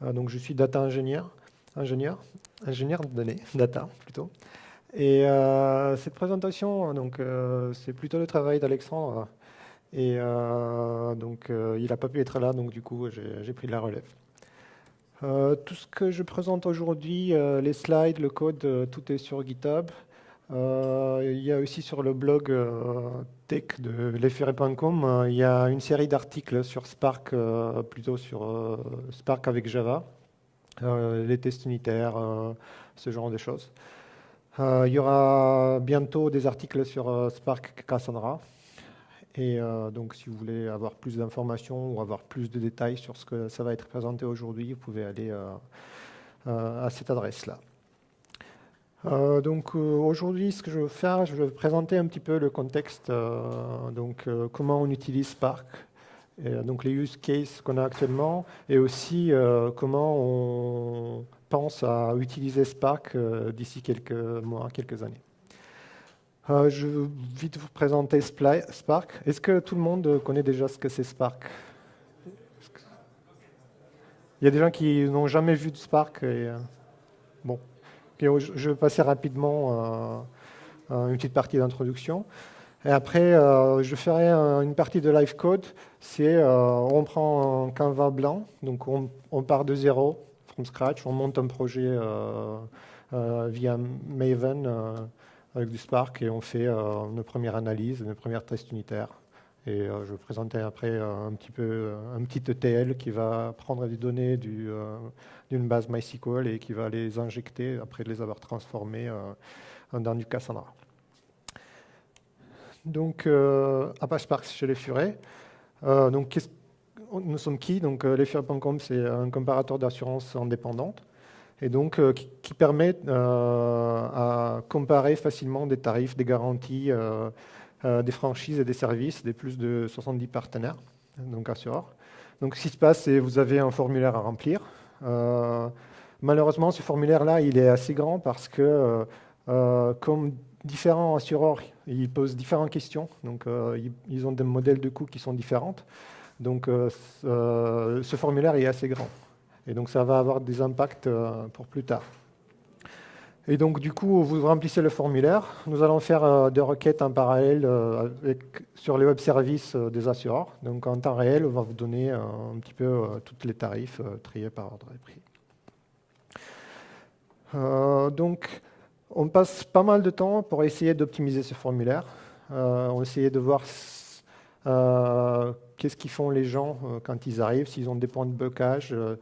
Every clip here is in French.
donc je suis data ingénieur, ingénieur, ingénieur de données, data plutôt. Et cette présentation, donc c'est plutôt le travail d'Alexandre. Et donc il n'a pas pu être là, donc du coup j'ai pris la relève. tout ce que je présente aujourd'hui, les slides, le code, tout est sur GitHub. Euh, il y a aussi sur le blog euh, tech de lesferré.com, euh, il y a une série d'articles sur Spark, plutôt sur Spark avec Java, les tests unitaires, ce genre de choses. il y aura bientôt des articles sur Spark Cassandra. Et donc, si vous voulez avoir plus d'informations ou avoir plus de détails sur ce que ça va être présenté aujourd'hui, vous pouvez aller à cette adresse-là. Euh, donc euh, aujourd'hui, ce que je veux faire, je vais présenter un petit peu le contexte, euh, donc comment on utilise Spark, donc les use cases qu'on a actuellement, et aussi comment on pense à utiliser Spark d'ici quelques mois, quelques années. je vais vite vous présenter Spark. Est-ce que tout le monde connaît déjà ce que c'est Spark? Il y a des gens qui n'ont jamais vu de Spark. Bon, je vais passer rapidement euh, une petite partie d'introduction. Et après, euh, je ferai une partie de live code. C'est euh, on prend un Canva blanc, donc on, part de zéro, from scratch, on monte un projet via Maven avec du Spark et on fait une première analyse, une première test unitaire. Et je vais présenter après un petit peu un petit ETL qui va prendre des données du, d'une base MySQL et qui va les injecter après les avoir transformés euh, dans du Cassandra. Donc, euh, Apache Spark chez les Furets. Euh, donc, nous sommes qui? Donc, les c'est un comparateur d'assurance indépendante et donc qui, permet à comparer facilement des tarifs, des garanties, des franchises et des services des plus de 70 partenaires, donc assureurs. Donc, ce qui se passe, c'est que vous avez un formulaire à remplir. Euh, malheureusement, ce formulaire-là, il est assez grand parce que, euh, euh, comme différents assureurs, ils posent différentes questions. Donc, ils ont des modèles de coûts qui sont différents. Donc, ce formulaire est assez grand. Et donc, ça va avoir des impacts pour plus tard. Et donc, du coup, vous remplissez le formulaire. Nous allons faire des requêtes en parallèle sur les web services des assureurs. Donc, en temps réel, on va vous donner un petit peu tous les tarifs triés par ordre de prix. donc, on passe pas mal de temps pour essayer d'optimiser ce formulaire. on va essayer de voir qu'est-ce qu'ils font les gens quand ils arrivent, s'ils ont des points de blocage, euh,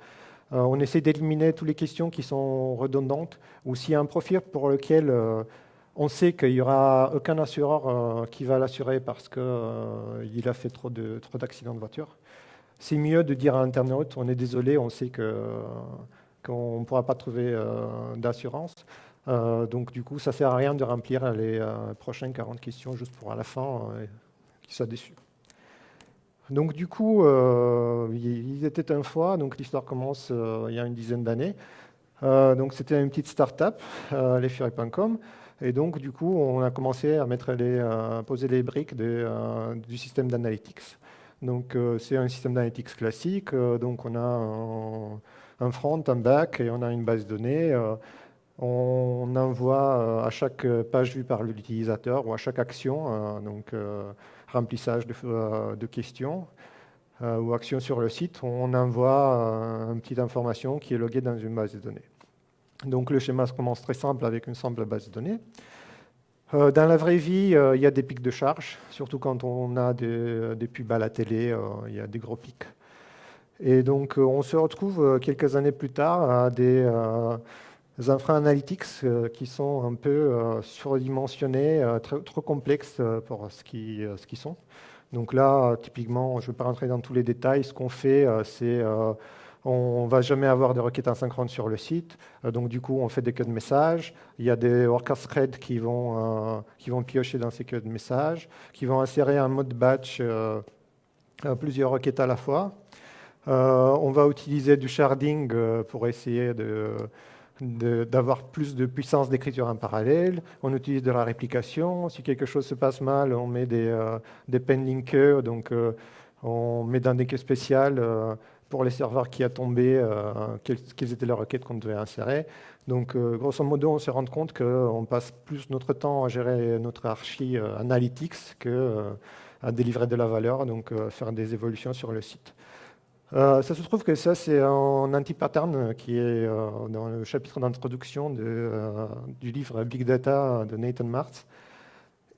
on essaie d'éliminer toutes les questions qui sont redondantes ou s'il y a un profil pour lequel euh, on sait qu'il n'y aura aucun assureur euh, qui va l'assurer parce qu'il a fait trop d'accidents de, voiture. C'est mieux de dire à Internet, on est désolé, on sait qu'on ne pourra pas trouver d'assurance. donc du coup, ça ne sert à rien de remplir les prochaines 40 questions juste pour à la fin qu'ils soient. Donc du coup, euh, ils étaient une fois, donc l'histoire commence euh, il y a une dizaine d'années. Euh, donc c'était une petite start-up, et donc du coup, on a commencé à mettre les, poser les briques du système d'analytics. Donc c'est un système d'analytics classique, donc on a un, front, un back, et on a une base de données. on envoie à chaque page vue par l'utilisateur ou à chaque action, remplissage de, euh, questions euh, ou actions sur le site, on envoie euh, une petite information qui est loguée dans une base de données. Donc le schéma commence très simple avec une simple base de données. dans la vraie vie, il y a des pics de charge, surtout quand on a des, des pubs à la télé, il y a des gros pics. Et donc on se retrouve quelques années plus tard à des des infra-analytics euh, qui sont un peu euh, surdimensionnés, euh, trop complexes pour ce qu'ils qui sont. Donc là, typiquement, je ne vais pas rentrer dans tous les détails. Ce qu'on fait, c'est on ne va jamais avoir de requêtes asynchrones sur le site. donc du coup, on fait des queues de messages. Il y a des worker threads qui vont, qui vont piocher dans ces queues de messages, qui vont insérer un mode batch plusieurs requêtes à la fois. on va utiliser du sharding pour essayer de d'avoir plus de puissance d'écriture en parallèle. On utilise de la réplication. Si quelque chose se passe mal, on met des, euh, des pending queues, donc euh, on met dans des queues spéciales euh, pour les serveurs qui a tombé, quelles, étaient les requêtes qu'on devait insérer. Donc, grosso modo, on s'est rendu compte qu'on passe plus notre temps à gérer notre archi analytics qu'à délivrer de la valeur, donc faire des évolutions sur le site. Ça se trouve que ça, c'est un anti-pattern qui est dans le chapitre d'introduction du livre Big Data de Nathan Martz.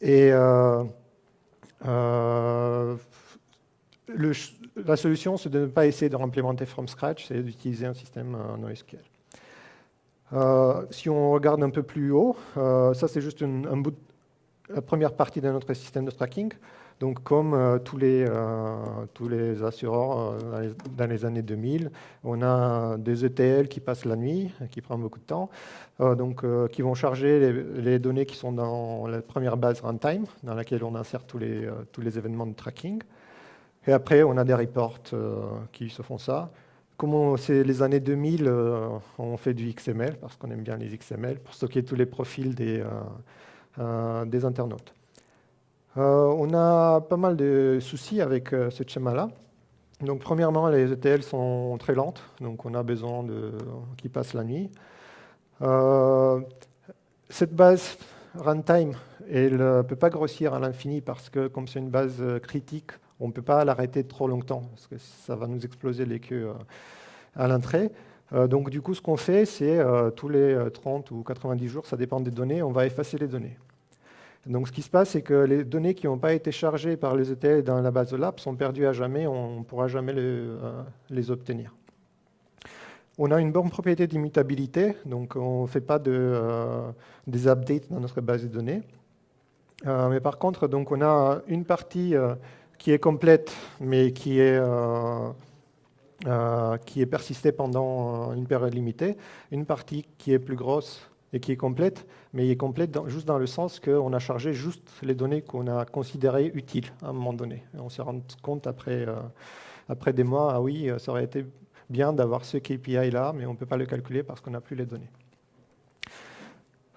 Et euh, la solution, c'est de ne pas essayer de réimplémenter from scratch, c'est d'utiliser un système NoSQL. Euh, si on regarde un peu plus haut, euh, ça c'est juste un bout, la première partie de notre système de tracking. Donc, comme euh, tous, les, euh, tous les assureurs euh, dans les, années 2000, on a des ETL qui passent la nuit, qui prennent beaucoup de temps, donc, qui vont charger les, données qui sont dans la première base runtime, dans laquelle on insère tous les, événements de tracking. Et après, on a des reports qui se font ça. Comme c'est les années 2000, on fait du XML, parce qu'on aime bien les XML, pour stocker tous les profils des internautes. Euh, on a pas mal de soucis avec euh, ce schéma-là. Donc, premièrement, les ETL sont très lentes, donc on a besoin qu'ils passent la nuit. Euh, cette base runtime, elle ne peut pas grossir à l'infini parce que comme c'est une base critique, on ne peut pas l'arrêter trop longtemps parce que ça va nous exploser les queues à l'entrée. donc du coup, ce qu'on fait, c'est tous les 30 ou 90 jours, ça dépend des données, on va effacer les données. Donc ce qui se passe, c'est que les données qui n'ont pas été chargées par les ETL dans la base de lab sont perdues à jamais, on ne pourra jamais euh, les, obtenir. On a une bonne propriété d'immutabilité, donc on ne fait pas de, euh, des updates dans notre base de données. Euh, mais par contre, donc on a une partie qui est complète, mais qui est, qui est persistée pendant une période limitée, une partie qui est plus grosse et qui est complète, mais il est complète juste dans le sens qu'on a chargé juste les données qu'on a considérées utiles à un moment donné. on s'est rendu compte après, euh, après des mois, ah oui, ça aurait été bien d'avoir ce KPI-là, mais on ne peut pas le calculer parce qu'on n'a plus les données.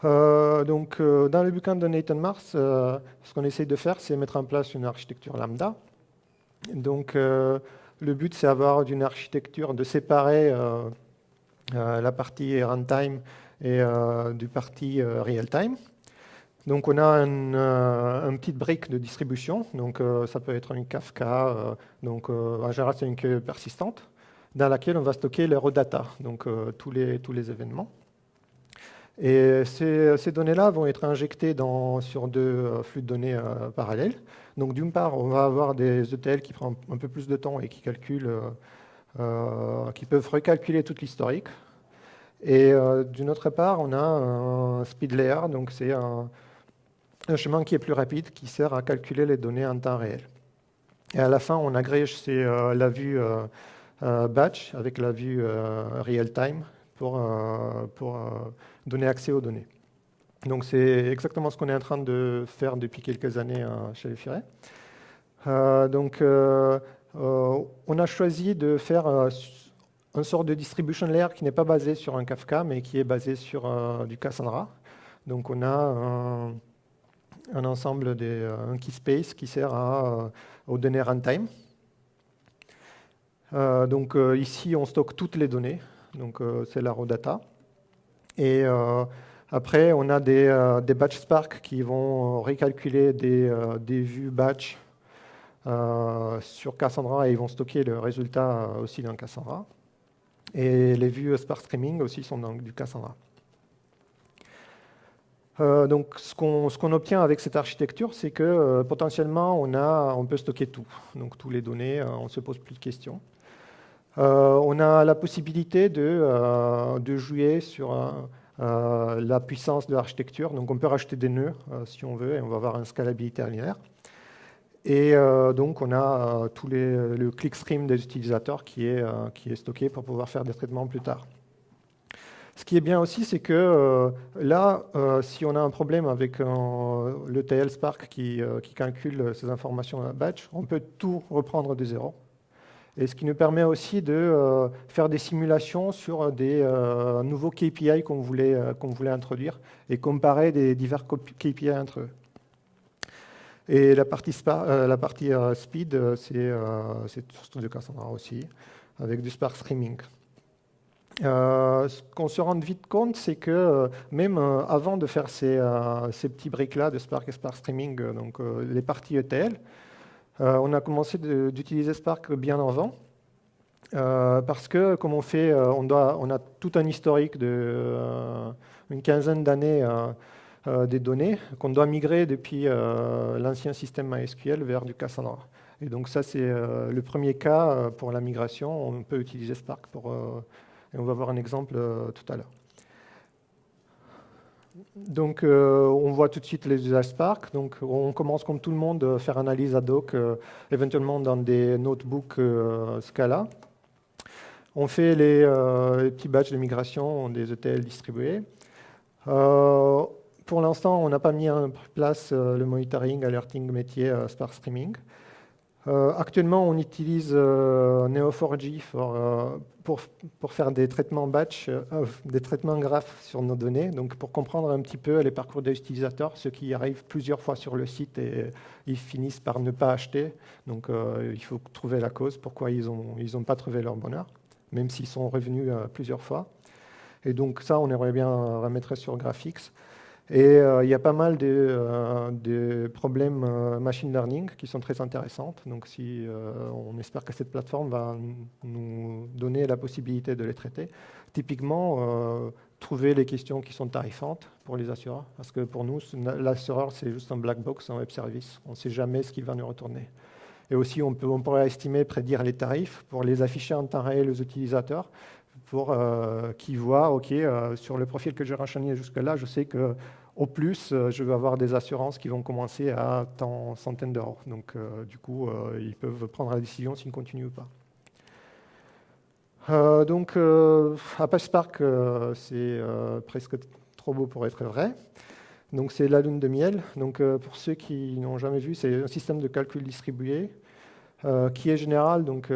Euh, donc, euh, dans le bouquin de Nathan Mars, ce qu'on essaye de faire, c'est mettre en place une architecture lambda. Donc, le but, c'est d'avoir une architecture de séparer la partie runtime et euh, du parti euh, real-time. Donc on a une, euh, un petite brique de distribution, donc ça peut être une Kafka, donc en général c'est une queue persistante, dans laquelle on va stocker les raw data, donc tous, les, tous les événements. Et ces, ces données-là vont être injectées dans, sur deux flux de données parallèles. Donc d'une part, on va avoir des ETL qui prennent un peu plus de temps et qui calculent, qui peuvent recalculer toute l'historique. Et euh, d'une autre part, on a un speed layer, donc c'est un, chemin qui est plus rapide, qui sert à calculer les données en temps réel. Et à la fin, on agrège euh, la vue euh, batch avec la vue real-time pour, pour donner accès aux données. Donc c'est exactement ce qu'on est en train de faire depuis quelques années chez les Firet. donc on a choisi de faire une sorte de distribution layer qui n'est pas basé sur un Kafka, mais qui est basé sur euh, du Cassandra. Donc on a un, ensemble, de, euh, un key space qui sert à, euh, aux données runtime. donc ici, on stocke toutes les données, donc c'est la raw data. Et après, on a des, batch Spark qui vont recalculer des, des vues batch sur Cassandra et ils vont stocker le résultat aussi dans Cassandra. Et les vues Spark Streaming aussi sont dans du Cassandra. Euh, donc, ce qu'on obtient avec cette architecture, c'est que euh, potentiellement, on, peut stocker tout. Donc, toutes les données, euh, on ne se pose plus de questions. on a la possibilité de, de jouer sur la puissance de l'architecture. Donc, on peut rajouter des nœuds si on veut, et on va avoir une scalabilité linéaire. Et euh, donc, on a euh, tout les, le clickstream des utilisateurs qui est, euh, qui est stocké pour pouvoir faire des traitements plus tard. Ce qui est bien aussi, c'est que là, si on a un problème avec le TL Spark qui, calcule ces informations batch, on peut tout reprendre de zéro. Et ce qui nous permet aussi de faire des simulations sur des nouveaux KPI qu'on voulait, qu'on voulait introduire et comparer des divers KPI entre eux. Et la partie, euh, la partie euh, speed, euh, c'est de Cassandra aussi. avec du Spark Streaming. ce qu'on se rend vite compte, c'est que même avant de faire ces, petits briques-là de Spark et Spark Streaming, donc les parties ETL, on a commencé d'utiliser Spark bien avant. parce que, comme on fait, on, on a tout un historique de une quinzaine d'années des données qu'on doit migrer depuis euh, l'ancien système MySQL vers du Cassandra. Et donc ça, c'est euh, le premier cas pour la migration. On peut utiliser Spark pour... et on va voir un exemple tout à l'heure. Donc, on voit tout de suite les usages Spark. Donc, on commence comme tout le monde à faire analyse ad hoc, éventuellement dans des notebooks Scala. On fait les, les, petits batchs de migration des ETL distribués pour l'instant, on n'a pas mis en place euh, le monitoring, alerting métier euh, Spark Streaming. Euh, actuellement, on utilise Neo4j pour, faire des traitements batch, des traitements graphes sur nos données, donc pour comprendre un petit peu les parcours des utilisateurs, ceux qui arrivent plusieurs fois sur le site et ils finissent par ne pas acheter. Donc, il faut trouver la cause, pourquoi ils n'ont pas trouvé leur bonheur, même s'ils sont revenus plusieurs fois. Et donc ça, on aimerait bien remettre sur Graphics. Et euh, il y a pas mal de, euh, problèmes euh, machine learning qui sont très intéressants. Donc si, on espère que cette plateforme va nous donner la possibilité de les traiter. Typiquement, trouver les questions qui sont tarifantes pour les assureurs. Parce que pour nous, l'assureur, c'est juste un black box, un web service. On ne sait jamais ce qu'il va nous retourner. Et aussi, on, on pourrait estimer, prédire les tarifs pour les afficher en temps réel aux utilisateurs euh, qu'ils voient, OK, euh, sur le profil que j'ai renseigné jusque-là, je sais qu'au plus, euh, je vais avoir des assurances qui vont commencer à tant centaines d'euros. Donc, du coup, ils peuvent prendre la décision s'ils continuent ou pas. donc, Apache Spark, c'est presque trop beau pour être vrai. Donc, c'est la lune de miel. Donc, pour ceux qui n'ont jamais vu, c'est un système de calcul distribué qui est général. Donc,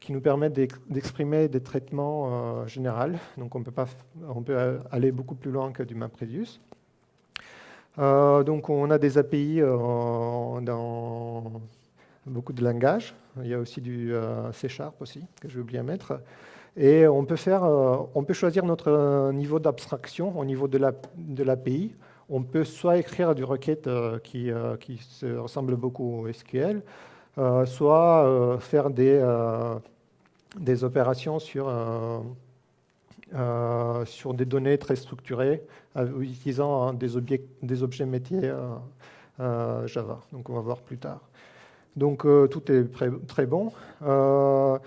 qui nous permettent d'exprimer des traitements euh, généraux. Donc on peut, pas, on peut aller beaucoup plus loin que du MapReduce. Euh, donc on a des API euh, dans beaucoup de langages. Il y a aussi du C Sharp aussi, que j'ai oublié à mettre. Et on peut, faire, on peut choisir notre niveau d'abstraction au niveau de l'API. on peut soit écrire du requête qui, qui se ressemble beaucoup au SQL, euh, soit euh, faire des, euh, des opérations sur, sur des données très structurées, utilisant hein, des, objets, des objets métiers Java. Donc on va voir plus tard. Donc tout est très, bon. dans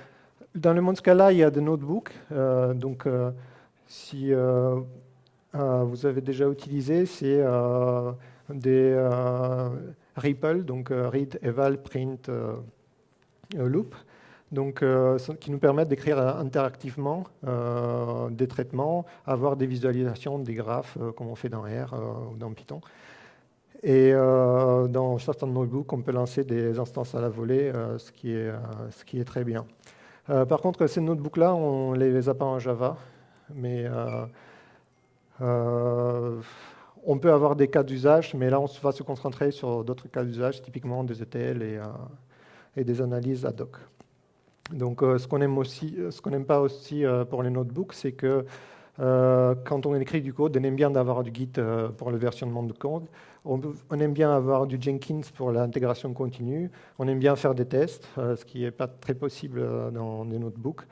le monde Scala, il y a des notebooks. donc si vous avez déjà utilisé, c'est des REPL, donc euh, read, eval, print, euh, euh, loop, donc, qui nous permettent d'écrire interactivement des traitements, avoir des visualisations, des graphes, comme on fait dans R ou dans Python. Et dans certains notebooks, on peut lancer des instances à la volée, ce, qui est, ce qui est très bien. par contre, ces notebooks-là, on ne les a pas en Java, mais on peut avoir des cas d'usage, mais là, on va se concentrer sur d'autres cas d'usage, typiquement des ETL et, euh, des analyses ad hoc. Donc, euh, ce qu'on aime aussi, ce qu'on n'aime pas aussi euh, pour les notebooks, c'est que quand on écrit du code, on aime bien d'avoir du Git pour le versionnement de code. On, aime bien avoir du Jenkins pour l'intégration continue. On aime bien faire des tests, ce qui n'est pas très possible dans les notebooks.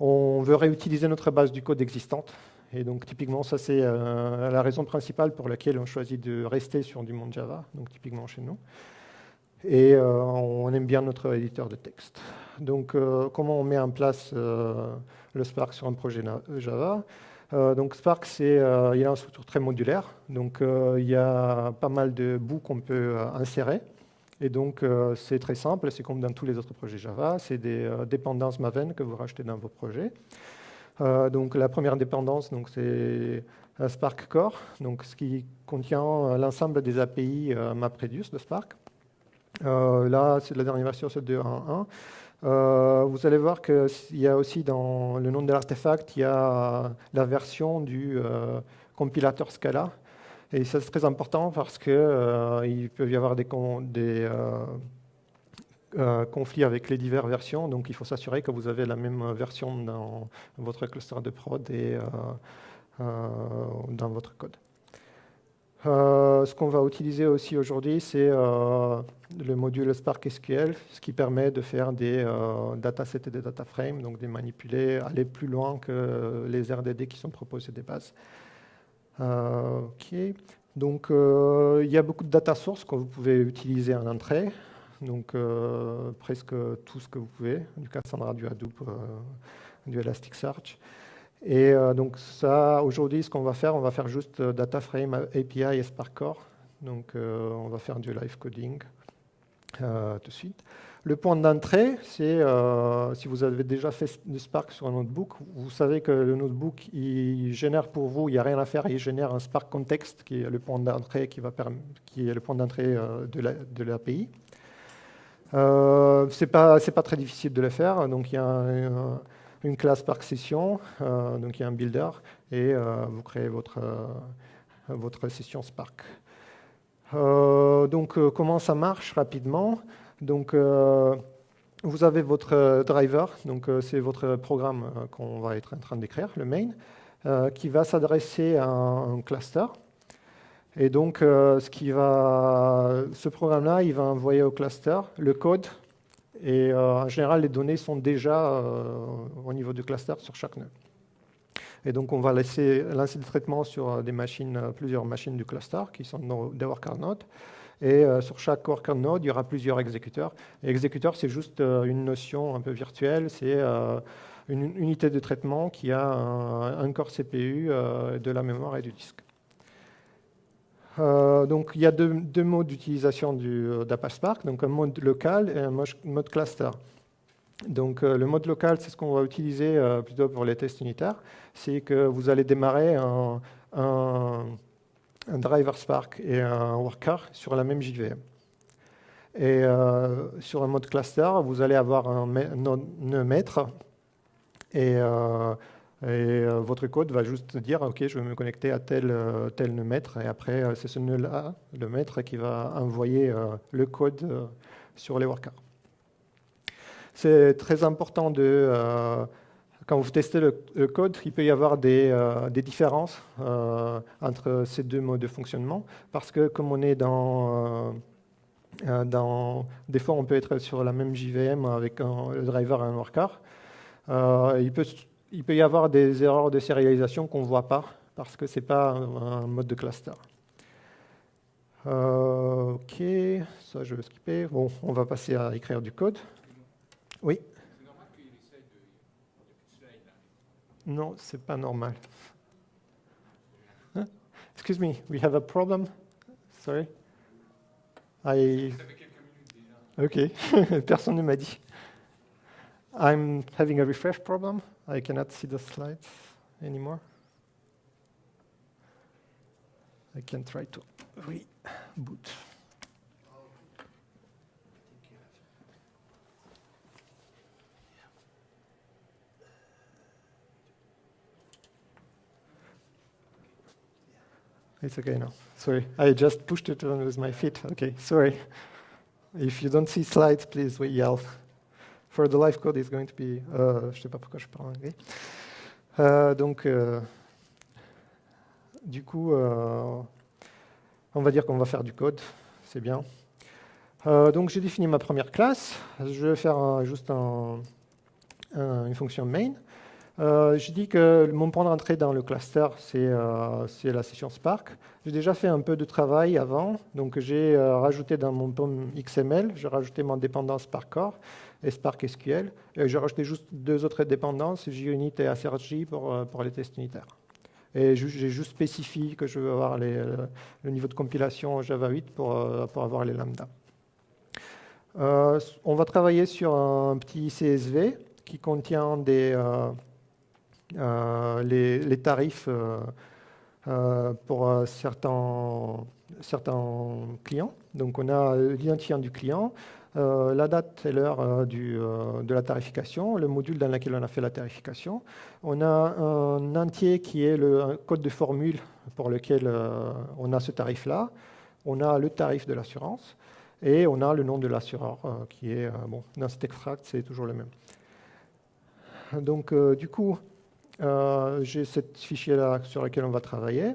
On veut réutiliser notre base du code existante. Et donc typiquement, ça c'est euh, la raison principale pour laquelle on choisit de rester sur du monde Java, donc typiquement chez nous. Et euh, on aime bien notre éditeur de texte. Donc euh, comment on met en place le Spark sur un projet Java? Donc Spark, c'est, il a une structure très modulaire, donc il y a pas mal de bouts qu'on peut insérer. Et donc c'est très simple, c'est comme dans tous les autres projets Java, c'est des dépendances Maven que vous rachetez dans vos projets. Euh, donc la première dépendance, c'est Spark Core, donc ce qui contient euh, l'ensemble des API euh, MapReduce de Spark. là, c'est la dernière version, c'est 2.1.1. vous allez voir qu'il y a aussi dans le nom de l'artefact, il y a la version du compilateur Scala. Et ça, c'est très important parce qu'il peut y avoir des, des conflit avec les diverses versions. Donc il faut s'assurer que vous avez la même version dans votre cluster de prod et dans votre code. ce qu'on va utiliser aussi aujourd'hui, c'est le module Spark SQL, ce qui permet de faire des datasets et des data frames, donc de manipuler, aller plus loin que les RDD qui sont proposés des bases. Donc, euh, il y a beaucoup de data sources que vous pouvez utiliser en entrée. Donc, euh, presque tout ce que vous pouvez, du Cassandra, du Hadoop, euh, du Elasticsearch. Et donc, ça, aujourd'hui, ce qu'on va faire, on va faire juste data frame API et Spark Core. Donc, on va faire du live coding tout de suite. Le point d'entrée, c'est euh, si vous avez déjà fait du Spark sur un notebook, vous savez que le notebook, il génère pour vous, il n'y a rien à faire, il génère un Spark Context qui est le point d'entrée qui, qui euh, de l'API. Euh, c'est pas pas très difficile de le faire. Donc il y a une classe Spark Session, euh, donc il y a un builder et vous créez votre votre session Spark. donc comment ça marche rapidement? Donc, euh, vous avez votre driver, donc euh, c'est votre programme euh, qu'on va être en train d'écrire, le main, qui va s'adresser à un, cluster. Et donc, ce, qui va, ce programme-là, il va envoyer au cluster le code. Et en général, les données sont déjà au niveau du cluster sur chaque nœud. Et donc, on va laisser, lancer le traitement sur des machines, plusieurs machines du cluster qui sont des worker nodes. Et euh, sur chaque worker node, il y aura plusieurs exécuteurs. Et exécuteur, c'est juste euh, une notion un peu virtuelle. C'est euh, une unité de traitement qui a un, corps CPU, de la mémoire et du disque. Donc, il y a deux, modes d'utilisation d'Apache Spark, donc un mode local et un mode cluster. Donc, le mode local, c'est ce qu'on va utiliser plutôt pour les tests unitaires. C'est que vous allez démarrer un, driver Spark et un worker sur la même JVM. Et euh, sur un mode cluster, vous allez avoir un nœud maître et, euh, euh, votre code va juste dire OK, je vais me connecter à tel, tel nœud maître et après c'est ce nœud-là, le maître, qui va envoyer le code sur les workers. C'est très important de quand vous testez le, code, il peut y avoir des, euh, différences euh, entre ces deux modes de fonctionnement, parce que comme on est dans, euh, dans des fois on peut être sur la même JVM avec un, le driver et un worker, il, peut, il peut y avoir des erreurs de sérialisation qu'on ne voit pas, parce que ce n'est pas un, mode de cluster. ok, ça je vais skipper. Bon, on va passer à écrire du code. Oui Non, c'est pas normal. Huh? Excuse me, we have a problem? Sorry. I... Ok, personne ne m'a dit. I'm having a refresh problem. I cannot see the slides anymore. I can try to reboot. It's okay now. Sorry, I just pushed it on with my feet. Okay, sorry. If you don't see slides, please we yell. For the live code, it's going to be. Je sais pas pourquoi je parle anglais. Euh, donc, euh, du coup, euh, on va dire qu'on va faire du code. C'est bien. Donc, j'ai défini ma première classe. Je vais faire juste un, un, une fonction main. Euh, je dis que mon point d'entrée dans le cluster, c'est la session Spark. J'ai déjà fait un peu de travail avant, donc j'ai rajouté dans mon POM XML, j'ai rajouté mon dépendance Spark Core et Spark SQL. Et j'ai rajouté juste deux autres dépendances, JUnit et ACRJ pour, pour les tests unitaires. Et j'ai juste spécifié que je veux avoir les, le niveau de compilation Java 8 pour, pour avoir les lambda. on va travailler sur un petit CSV qui contient des, euh, les, tarifs euh, euh, pour certains, certains clients. Donc on a l'identifiant du client, la date et l'heure de la tarification, le module dans lequel on a fait la tarification. On a un entier qui est le code de formule pour lequel on a ce tarif-là. On a le tarif de l'assurance. Et on a le nom de l'assureur qui est, bon, dans cet extract, c'est toujours le même. Donc, du coup, j'ai ce fichier-là sur lequel on va travailler.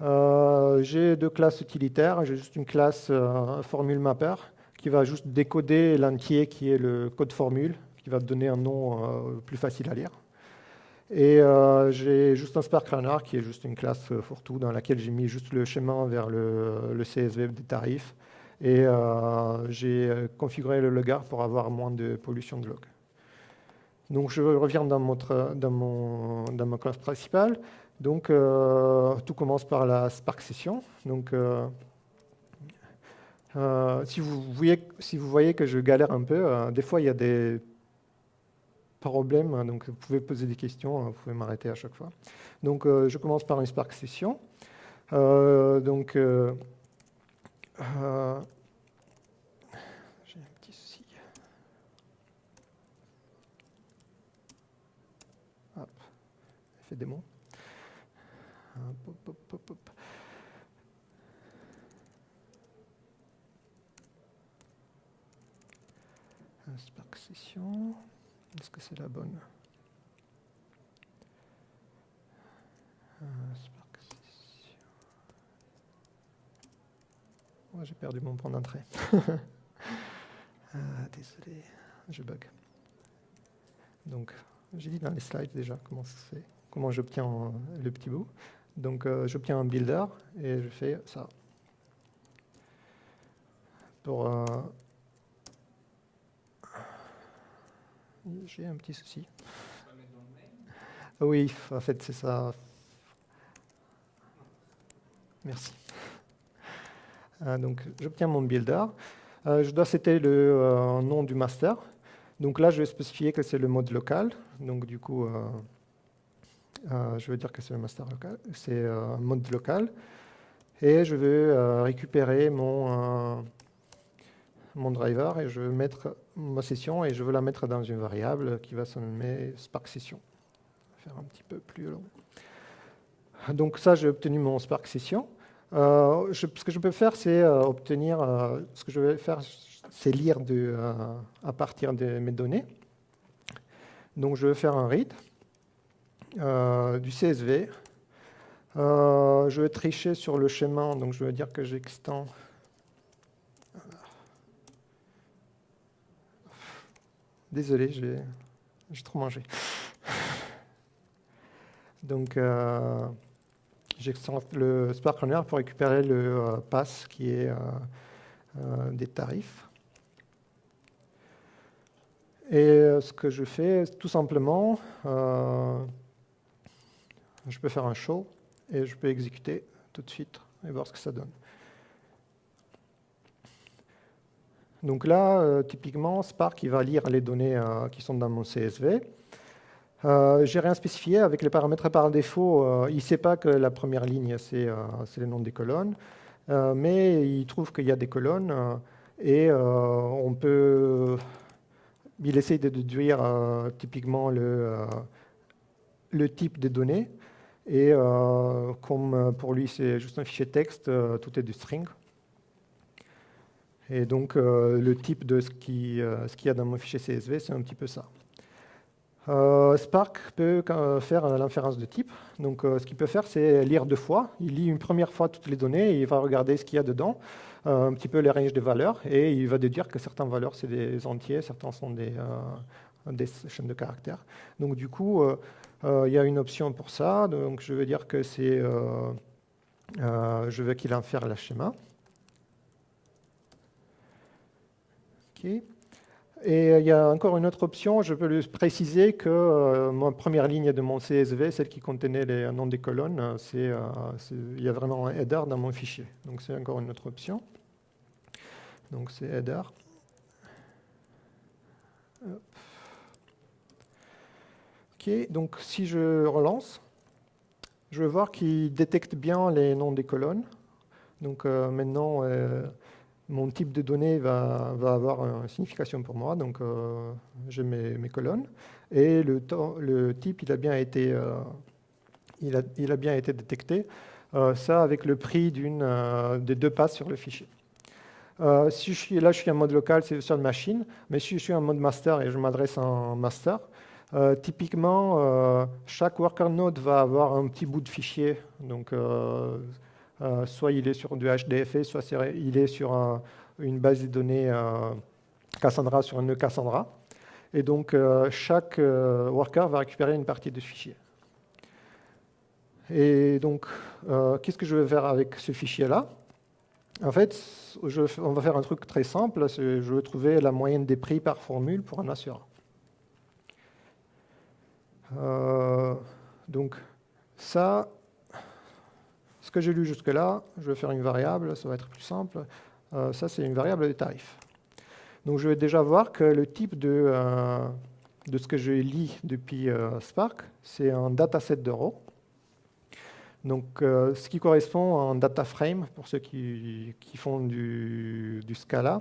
j'ai deux classes utilitaires. J'ai juste une classe formule mapper qui va juste décoder l'entier qui est le code formule, qui va donner un nom plus facile à lire. Et euh, j'ai juste un Spark Runner qui est juste une classe euh, fourre-tout dans laquelle j'ai mis juste le chemin vers le, CSV des tarifs. Et euh, j'ai configuré le logger pour avoir moins de pollution de log. Donc je reviens dans, dans, mon, dans ma classe principale. Donc tout commence par la Spark Session. Donc si, vous voyez, si vous voyez que je galère un peu, des fois il y a des problème, hein, donc vous pouvez poser des questions, hein, vous pouvez m'arrêter à chaque fois. Donc euh, je commence par une Spark Session. Euh, donc euh, j'ai un petit souci. Hop. Hop, hop, Est-ce que c'est la bonne? Euh, J'ai perdu mon point d'entrée. Ah, désolé, je bug. Donc, j'ai dit dans les slides déjà comment c'est, comment j'obtiens le petit bout. Donc, euh, j'obtiens un builder et je fais ça. Pour euh, J'ai un petit souci. Oui, en fait, c'est ça. Merci. Euh, donc, j'obtiens mon builder. Euh, je dois citer le euh, nom du master. Donc là, je vais spécifier que c'est le mode local. Donc, du coup, je vais dire que c'est le master local. C'est un mode local. Et je vais récupérer mon mon driver et je veux mettre ma session et je veux la mettre dans une variable qui va se nommer Spark Session. Faire un petit peu plus long. Donc ça, j'ai obtenu mon Spark Session. Euh, ce que je peux faire, c'est euh, obtenir, euh, ce que je vais faire, c'est lire de, à partir de mes données. Donc je vais faire un read du CSV. je vais tricher sur le schéma, donc je vais dire que j'extends Désolé, j'ai trop mangé. Donc, euh, le Spark Runner pour récupérer le euh, pass qui est euh, des tarifs. Et ce que je fais, tout simplement, je peux faire un show et je peux exécuter tout de suite et voir ce que ça donne. Donc là, euh, typiquement, Spark va lire les données euh, qui sont dans mon CSV. Euh, J'ai rien spécifié avec les paramètres par défaut. Euh, il ne sait pas que la première ligne, c'est le nom des colonnes, mais il trouve qu'il y a des colonnes et on peut. Il essaye de déduire typiquement le, le type des données. Et comme pour lui, c'est juste un fichier texte, tout est du string. Et donc, euh, le type de ce qu'il euh, y a dans mon fichier CSV, c'est un petit peu ça. Euh, Spark peut faire l'inférence de type. Donc, ce qu'il peut faire, c'est lire deux fois. Il lit une première fois toutes les données et il va regarder ce qu'il y a dedans, un petit peu les ranges de valeurs, et il va déduire que certaines valeurs, c'est des entiers, certains sont des, des chaînes de caractères. Donc, du coup, il y a une option pour ça. Donc, je vais dire que c'est... je veux qu'il infère la schéma. Et euh, il y a encore une autre option, je peux préciser que euh, ma première ligne de mon CSV, celle qui contenait les noms des colonnes, euh, il y a vraiment un header dans mon fichier. Donc c'est encore une autre option. Donc c'est header. Ok, donc si je relance, je vais voir qu'il détecte bien les noms des colonnes. Donc maintenant, mon type de données va, avoir une signification pour moi, donc euh, j'ai mes, colonnes, et le, type il a bien été, euh, il, a, bien été détecté, euh, ça avec le prix des deux passes sur le fichier. si là, je suis en mode local, c'est sur machine, mais si je suis en mode master et je m'adresse en master, typiquement, chaque worker node va avoir un petit bout de fichier. Donc, soit il est sur du HDFS, soit il est sur une base de données Cassandra sur un nœud Cassandra. Et donc, euh, chaque euh, worker va récupérer une partie de ce fichier. Et donc, euh, qu'est-ce que je vais faire avec ce fichier-là? En fait, on va faire un truc très simple. Je vais trouver la moyenne des prix par formule pour un assureur. donc, ça, que j'ai lu jusque-là, je vais faire une variable, ça va être plus simple. ça, c'est une variable de tarif. Donc je vais déjà voir que le type de, euh, de ce que je lis depuis euh, Spark, c'est un dataset de row. Donc euh, ce qui correspond à un data frame pour ceux qui, font du, Scala.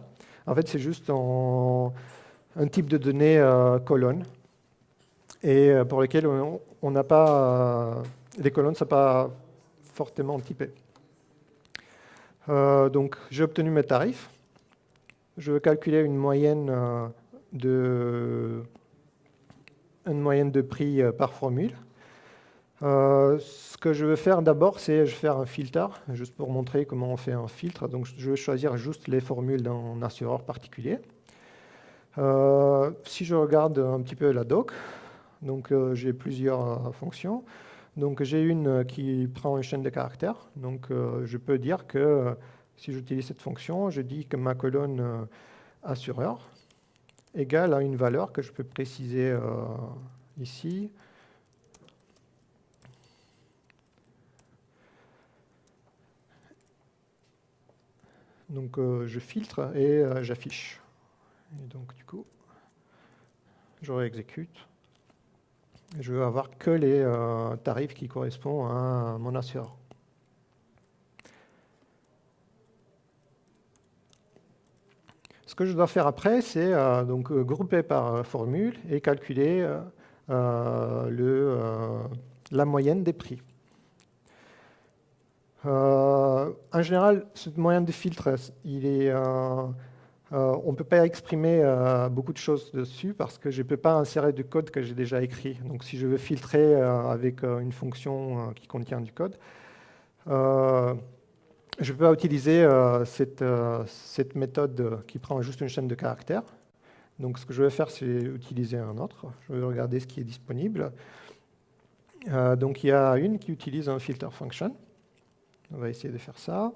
En fait, c'est juste un, type de données colonne et pour lesquelles on n'a pas les colonnes ne sont pas fortement typées. donc j'ai obtenu mes tarifs je veux calculer une moyenne euh, de, une moyenne de prix euh, par formule. Euh, ce que je veux faire d'abord, c'est faire un filtre, juste pour montrer comment on fait un filtre. Donc, je vais choisir juste les formules d'un assureur particulier. si je regarde un petit peu la doc, donc j'ai plusieurs fonctions. Donc, j'ai une qui prend une chaîne de caractères. Donc, je peux dire que si j'utilise cette fonction, je dis que ma colonne euh, assureur égale à une valeur que je peux préciser euh, ici. Donc euh, je filtre et j'affiche. Et donc du coup, je réexécute. Je veux avoir que les tarifs qui correspondent à mon assureur. Ce que je dois faire après, c'est euh, donc euh, grouper par euh, formule et calculer le, la moyenne des prix. en général, cette moyenne de filtre, il est, on ne peut pas exprimer beaucoup de choses dessus parce que je ne peux pas insérer du code que j'ai déjà écrit. Donc si je veux filtrer avec une fonction qui contient du code, je peux utiliser euh, euh, cette, méthode qui prend juste une chaîne de caractères. Donc ce que je vais faire, c'est utiliser un autre. Je vais regarder ce qui est disponible. Euh, donc il y a une qui utilise un filter function. On va essayer de faire ça.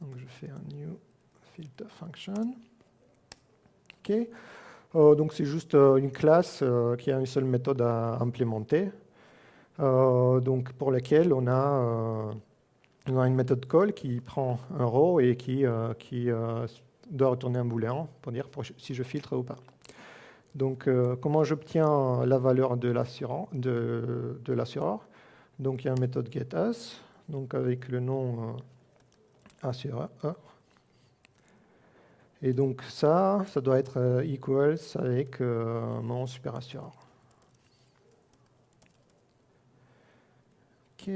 Donc je fais un new filter function. OK. Euh, donc c'est juste euh, une classe euh, qui a une seule méthode à implémenter, donc pour laquelle on a, une méthode call qui prend un row et qui, qui doit retourner un booléen pour dire si je filtre ou pas. Donc comment j'obtiens la valeur de l'assureur de, Donc il y a une méthode getAs, donc avec le nom assureur. Et donc ça, ça doit être euh, equals avec euh, mon super assureur. OK.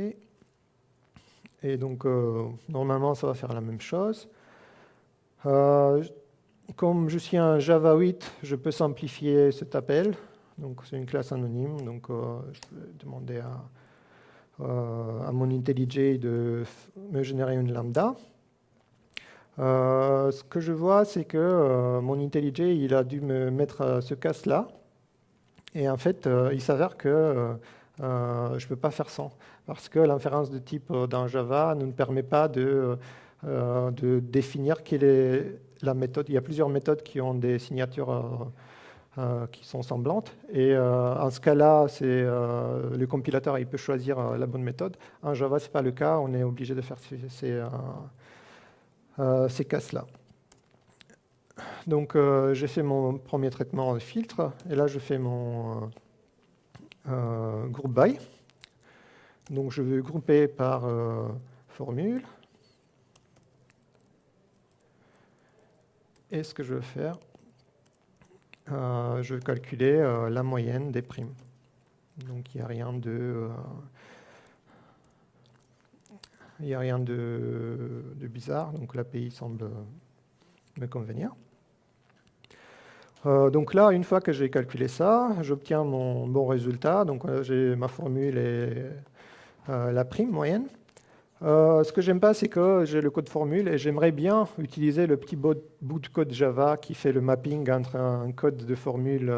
Et donc, euh, normalement, ça va faire la même chose. comme je suis un Java 8, je peux simplifier cet appel. Donc, c'est une classe anonyme. Donc, je peux demander à, à mon IntelliJ de me générer une lambda. Euh, ce que je vois, c'est que euh, mon IntelliJ, il a dû me mettre euh, ce casse-là. Et en fait, il s'avère que je ne peux pas faire sans. Parce que l'inférence de type dans Java ne nous permet pas de, de, définir quelle est la méthode. Il y a plusieurs méthodes qui ont des signatures qui sont semblantes. Et en ce cas-là, le compilateur il peut choisir la bonne méthode. En Java, ce n'est pas le cas. On est obligé de faire ces euh, ces casses-là. Donc euh, j'ai fait mon premier traitement de filtre, et là je fais mon euh, groupe by. Donc je vais grouper par formule. Et ce que je vais faire, je vais calculer la moyenne des primes. Donc il n'y a rien de... il a rien de, de bizarre, donc l'API semble me convenir. Euh, donc là, une fois que j'ai calculé ça, j'obtiens mon bon résultat. Donc euh, j'ai ma formule et euh, la prime moyenne. Ce que j'aime pas, c'est que j'ai le code formule et j'aimerais bien utiliser le petit bout de code Java qui fait le mapping entre un code de formule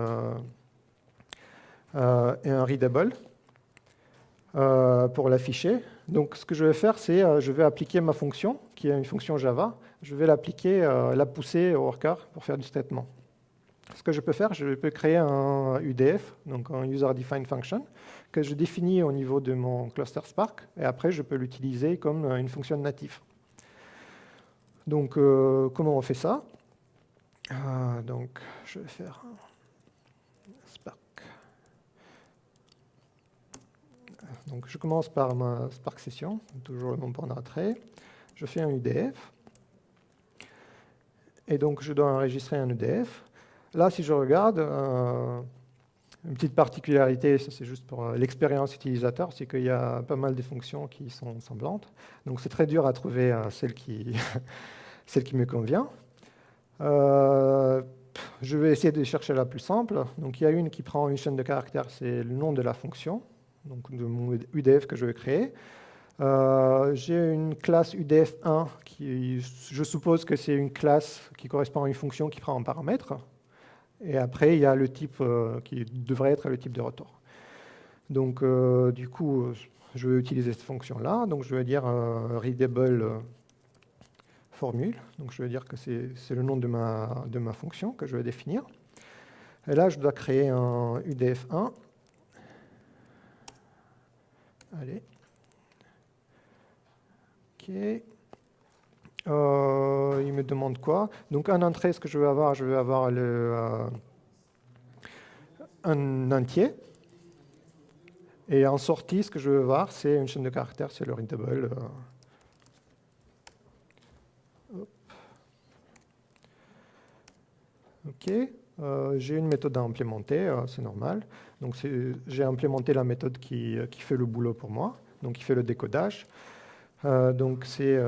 et un readable pour l'afficher. Donc ce que je vais faire, c'est je vais appliquer ma fonction, qui est une fonction Java. Je vais l'appliquer, la pousser au worker pour faire du traitement ce que je peux faire, je peux créer un UDF, donc un User Defined Function, je définis au niveau de mon cluster Spark, et après je peux l'utiliser comme une fonction native. Donc, euh, comment on fait ça? Euh, Donc, je vais faire Spark. Donc, je commence par ma Spark session, toujours le bon point d'entrée. Je fais un UDF. Et donc, je dois enregistrer un UDF. Là, si je regarde, euh, une petite particularité, c'est juste pour euh, l'expérience utilisateur, c'est qu'il y a pas mal de fonctions qui sont semblantes. Donc c'est très dur à trouver euh, celle, qui celle qui me convient. je vais essayer de chercher la plus simple. Donc il y a une qui prend une chaîne de caractères, c'est le nom de la fonction, donc de mon UDF que je vais créer. J'ai une classe UDF1 qui, je suppose que c'est une classe qui correspond à une fonction qui prend un paramètre. Et après, il y a le type euh, qui devrait être le type de retour. Donc, euh, du coup, je vais utiliser cette fonction-là. Donc, je vais dire euh, readable formule. Donc, je vais dire que c'est le nom de ma, de ma fonction que je vais définir. Et là, je dois créer un UDF1. Allez. OK. Euh, il me demande quoi Donc en entrée, ce que je vais avoir, je vais avoir le, euh, un entier. Et en sortie, ce que je vais voir, c'est une chaîne de caractères, c'est le readable. Euh. OK. j'ai une méthode à implémenter, c'est normal. Donc j'ai implémenté la méthode qui, qui, fait le boulot pour moi, donc qui fait le décodage. donc c'est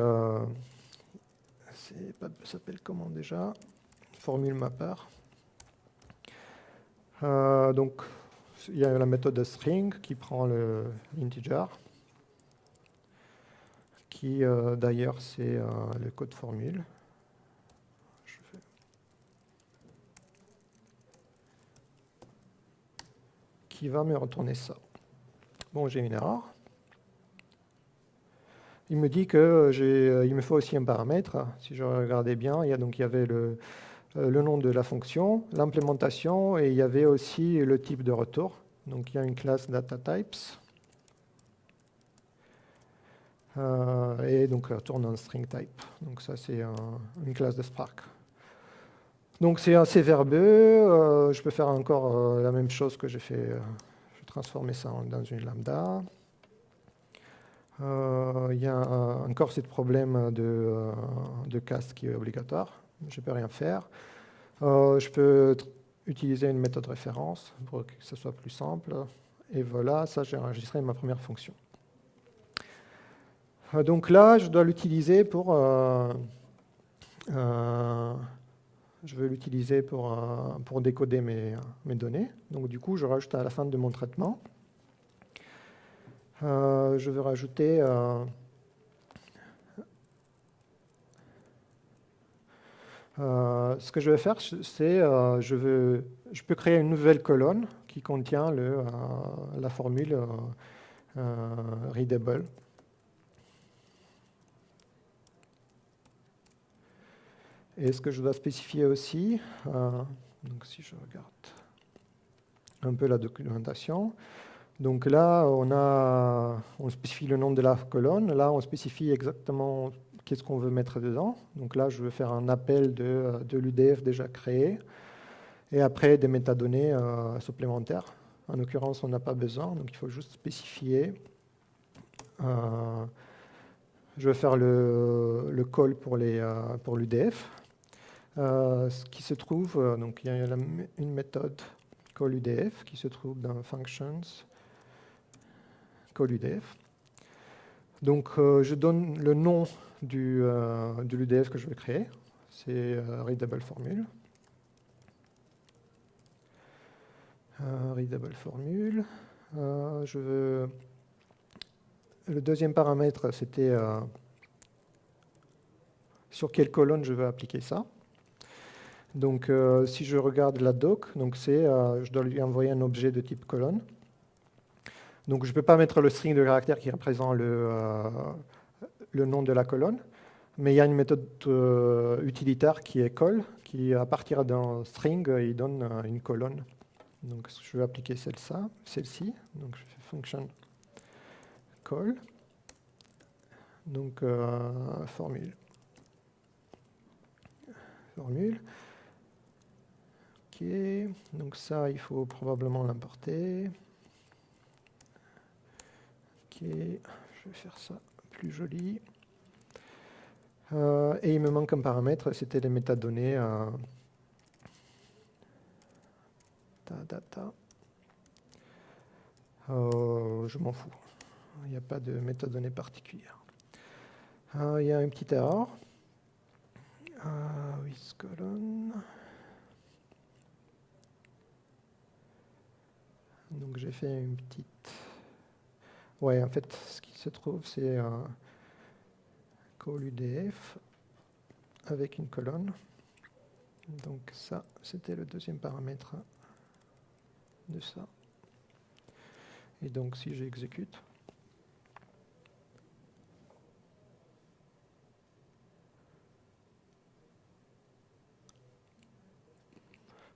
s'appelle comment déjà? Formule mapper. Euh, donc, il y a la méthode string qui prend l'integer, qui euh, d'ailleurs c'est euh, le code formule. qui va me retourner ça? Bon, j'ai une erreur il me dit qu'il euh, me faut aussi un paramètre. Si je regardais bien, il y, a, donc, il y avait le, euh, le nom de la fonction, l'implémentation, et il y avait aussi le type de retour. Donc il y a une classe datatypes. Euh, et donc retourne un string type. Donc ça c'est une classe de Spark. Donc c'est assez verbeux. je peux faire encore la même chose que j'ai fait. je vais transformer ça dans une lambda. Euh, il y a encore ce problème de, euh, de caste qui est obligatoire. Je ne peux rien faire. Euh, je peux utiliser une méthode référence pour que ce soit plus simple. Et voilà, ça j'ai enregistré ma première fonction. Donc là, je dois l'utiliser pour... je vais l'utiliser pour, pour décoder mes, mes données. Donc du coup, je rajoute à la fin de mon traitement euh, je vais rajouter euh, euh, ce que je vais faire, c'est je, je peux créer une nouvelle colonne qui contient le, la formule readable. Et ce que je dois spécifier aussi, donc si je regarde un peu la documentation, donc là, on, a, on spécifie le nom de la colonne. Là, on spécifie exactement qu'est-ce qu'on veut mettre dedans. Donc là, je veux faire un appel de, l'UDF déjà créé. Et après, des métadonnées euh, supplémentaires. En l'occurrence, on n'a pas besoin, donc il faut juste spécifier. Euh, je vais faire le, call pour l'UDF. Pour ce qui se trouve, donc il y a une méthode callUDF qui se trouve dans functions callUDF. Donc je donne le nom du, de l'UDF que je vais créer, c'est readable formule. readable formule. je veux le deuxième paramètre, c'était euh, sur quelle colonne je veux appliquer ça. Donc, euh, si je regarde la doc, donc c'est, euh, je dois lui envoyer un objet de type colonne. Donc, je ne peux pas mettre le string de caractère qui représente le, le nom de la colonne, mais il y a une méthode utilitaire qui est call, qui à partir d'un string, il donne une colonne. Donc, je vais appliquer celle-ci. Celle donc, je fais function donc, euh, formule. Formule. Ok, donc ça, il faut probablement l'importer. Je vais faire ça plus joli. Euh, et il me manque un paramètre, c'était les métadonnées. Euh, data. je m'en fous. Il n'y a pas de méthode donnée particulière. Ah, il y a une petite erreur. With colonne. Donc j'ai fait une petite... Ouais, en fait, ce qui se trouve, c'est un call UDF avec une colonne. Donc ça, c'était le deuxième paramètre de ça. Et donc si j'exécute,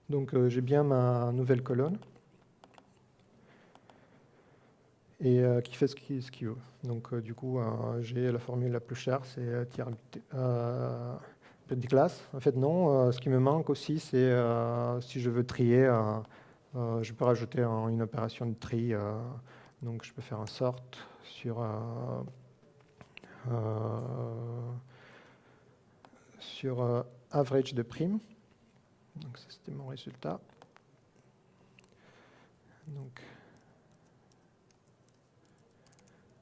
Donc euh, j'ai bien ma nouvelle colonne et euh, qui fait ce qu'il veut. Donc euh, du coup, j'ai la formule la plus chère, c'est tiers petite classe. En fait, non. ce qui me manque aussi, c'est si je veux trier, je peux rajouter une opération de tri. donc je peux faire un sort sur sur average de prime. Donc ça c'était mon résultat. Donc,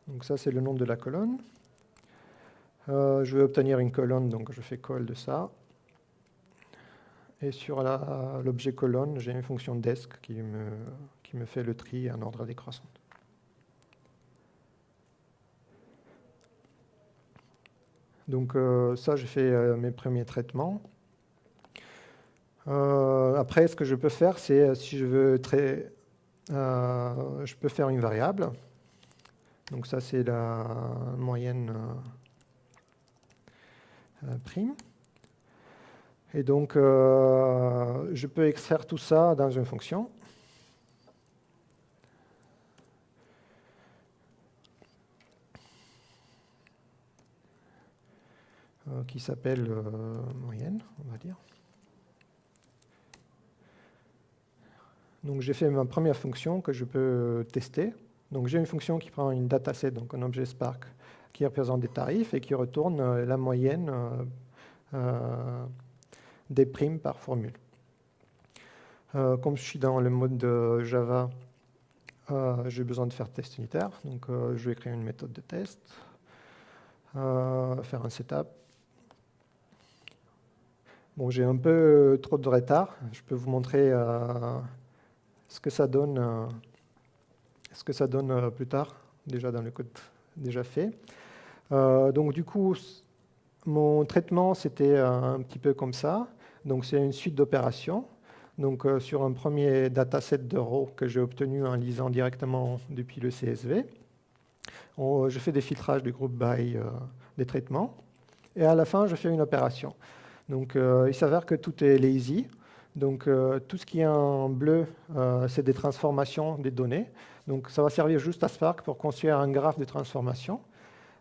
donc ça c'est le nom de la colonne. Euh, je vais obtenir une colonne, donc je fais call de ça. Et sur l'objet colonne, j'ai une fonction desk qui me, fait le tri en ordre décroissant. Donc euh, ça, j'ai fait euh, mes premiers traitements. Après, ce que je peux faire, c'est si je veux très, je peux faire une variable. Donc ça, c'est la moyenne prime. Et donc, je peux extraire tout ça dans une fonction. qui s'appelle moyenne, on va dire. Donc j'ai fait ma première fonction que je peux tester. Donc j'ai une fonction qui prend une dataset, donc un objet Spark, qui représente des tarifs et qui retourne euh, la moyenne euh, euh, des primes par formule. comme je suis dans le mode de Java, j'ai besoin de faire test unitaire. Donc je vais créer une méthode de test, faire un setup. Bon, j'ai un peu trop de retard. Je peux vous montrer ce que ça donne, ce que ça donne euh, plus tard, déjà dans le code déjà fait. Euh, donc du coup, mon traitement, c'était un petit peu comme ça. Donc c'est une suite d'opérations. Donc sur un premier dataset de row que j'ai obtenu en lisant directement depuis le CSV, je fais des filtrages du groupe by des traitements. Et à la fin, je fais une opération. Donc il s'avère que tout est lazy. Donc euh, tout ce qui est en bleu, euh, c'est des transformations des données. Donc ça va servir juste à Spark pour construire un graphe de transformation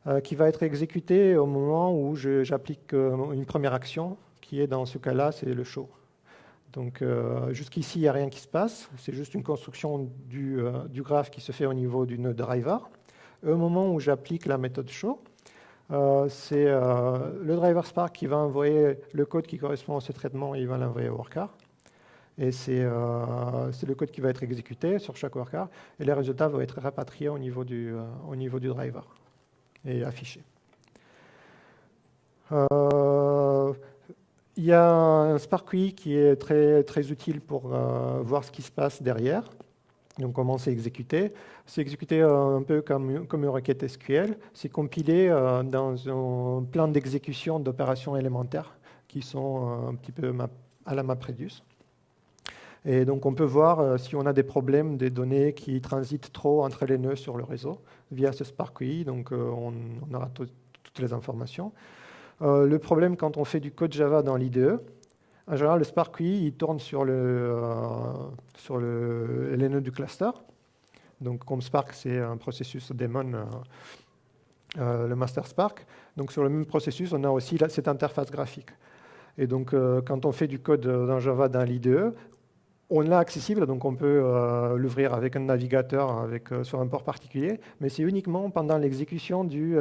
euh, qui va être exécuté au moment où j'applique une première action, qui est dans ce cas-là, c'est le show. Donc jusqu'ici, il n'y a rien qui se passe, c'est juste une construction du, graphe qui se fait au niveau du node driver. au moment où j'applique la méthode show, c'est le driver Spark qui va envoyer le code qui correspond à ce traitement et il va l'envoyer au worker. Et c'est le code qui va être exécuté sur chaque worker et les résultats vont être rapatriés au niveau du, au niveau du driver et affichés. Il y a un SparkQuery qui est très, très utile pour voir ce qui se passe derrière. Donc comment c'est exécuté C'est exécuté euh, un peu comme, comme, une requête SQL. C'est compilé euh, dans un plan d'exécution d'opérations élémentaires qui sont euh, un petit peu à la MapReduce. Et donc on peut voir si on a des problèmes des données qui transitent trop entre les nœuds sur le réseau via ce SparkQuery. Donc on, aura toutes les informations. le problème quand on fait du code Java dans l'IDE, en général, le Spark il tourne sur, le, euh, sur le, les nœuds du cluster. Donc, comme Spark, c'est un processus daemon, euh, euh, le master Spark. Donc, sur le même processus, on a aussi cette interface graphique. Et donc, quand on fait du code dans Java dans l'IDE, on l'a accessible, donc on peut l'ouvrir avec un navigateur avec, sur un port particulier, mais c'est uniquement pendant l'exécution du,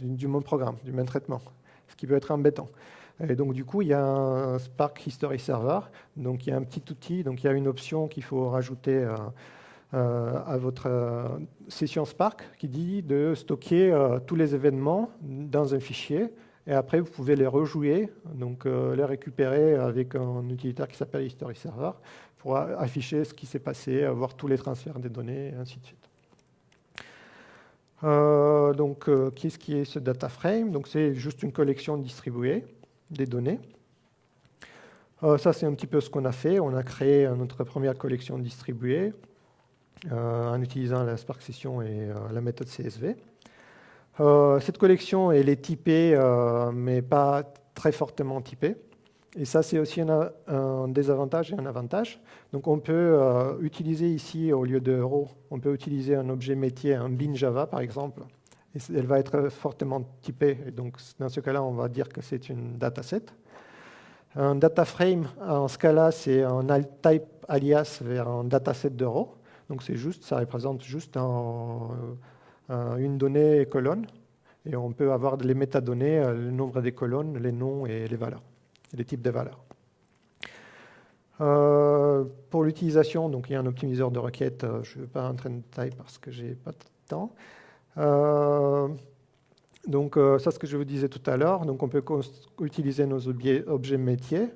du main programme, du main traitement, ce qui peut être embêtant. Et donc, du coup, il y a un Spark History Server. Donc, il y a un petit outil. Donc, il y a une option qu'il faut rajouter euh, euh, à votre euh, session Spark qui dit de stocker tous les événements dans un fichier. Et après, vous pouvez les rejouer, donc les récupérer avec un utilitaire qui s'appelle History Server pour afficher ce qui s'est passé, voir tous les transferts des données, et ainsi de suite. donc, qu'est-ce qui est ce data frame? Donc, c'est juste une collection distribuée des données. Euh, ça, c'est un petit peu ce qu'on a fait. On a créé notre première collection distribuée euh, en utilisant la Spark Session et euh, la méthode CSV. cette collection, elle est typée, mais pas très fortement typée. Et ça, c'est aussi un, désavantage et un avantage. Donc, on peut utiliser ici, au lieu de on peut utiliser un objet métier, un bin Java, par exemple, elle va être fortement typée. Et donc, dans ce cas-là, on va dire que c'est une dataset. Un data frame, en ce cas-là, c'est un type alias vers un dataset d'euro. Donc, c'est juste, ça représente juste une donnée colonne. Et on peut avoir les métadonnées, euh, le nombre des colonnes, les noms et les valeurs, les types de valeurs. Euh, pour l'utilisation, donc il y a un optimiseur de requête. Euh, je ne vais pas rentrer en détail parce que je n'ai pas de temps. Euh, donc ça, c'est ce que je vous disais tout à l'heure. Donc on peut utiliser nos objets, métiers.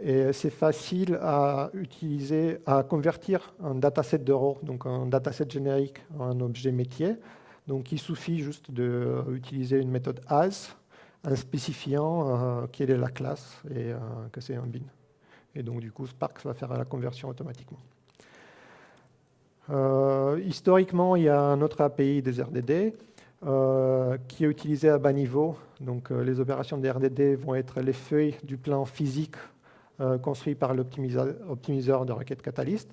Et c'est facile à utiliser, à convertir un dataset d'euros, donc un dataset générique, en objet métier. Donc il suffit juste d'utiliser une méthode as en spécifiant euh, quelle est la classe et que c'est un bin. Et donc du coup, Spark va faire la conversion automatiquement. Euh, historiquement, il y a un autre API des RDD euh, qui est utilisé à bas niveau. Donc, euh, les opérations des RDD vont être les feuilles du plan physique construit par l'optimiseur de requête Catalyst.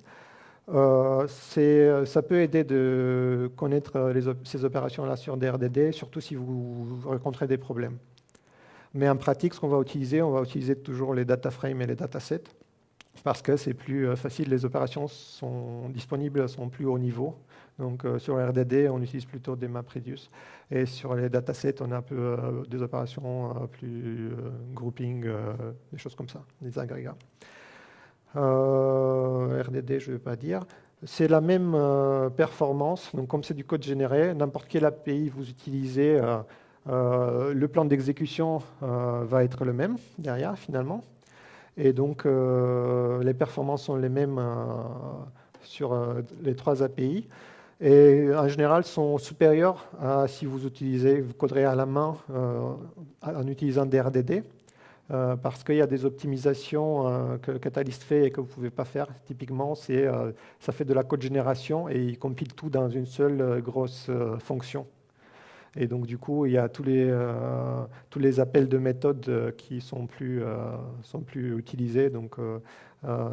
ça peut aider de connaître ces opérations-là sur des RDD, surtout si vous rencontrez des problèmes. Mais en pratique, ce qu'on va utiliser, on va utiliser toujours les data frames et les datasets parce que c'est plus euh, facile, les opérations sont disponibles, sont plus haut niveau. Donc euh, sur RDD, on utilise plutôt des MapReduce. Et sur les datasets, on a un peu euh, des opérations plus grouping, des choses comme ça, des agrégats. RDD, je ne vais pas dire. C'est la même performance. Donc comme c'est du code généré, n'importe quel API vous utilisez, le plan d'exécution va être le même derrière finalement. Et donc, euh, les performances sont les mêmes euh, sur euh, les trois API. Et en général, sont supérieures à si vous utilisez, vous coderez à la main en utilisant des RDD. parce qu'il y a des optimisations que Catalyst fait et que vous ne pouvez pas faire. Typiquement, ça fait de la code génération et il compile tout dans une seule grosse fonction. Et donc, du coup, il y a tous les, euh, tous les appels de méthode euh, qui sont plus, euh, sont plus utilisés. Donc,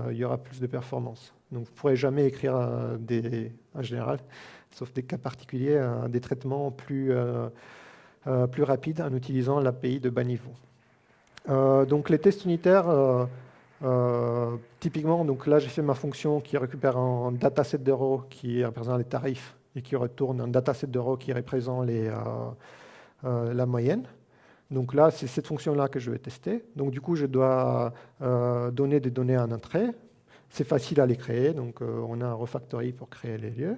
il y aura plus de performance. Donc, vous ne pourrez jamais écrire des, en général, sauf des cas particuliers, des traitements plus, plus rapides en utilisant l'API de bas niveau. donc, les tests unitaires, typiquement, donc là, j'ai fait ma fonction qui récupère un dataset d'euros qui représente les tarifs et qui retourne un dataset d'euros qui représente les, euh, la moyenne. Donc là, c'est cette fonction-là que je vais tester. Donc du coup, je dois donner des données en entrée. C'est facile à les créer, donc on a un refactory pour créer les lieux.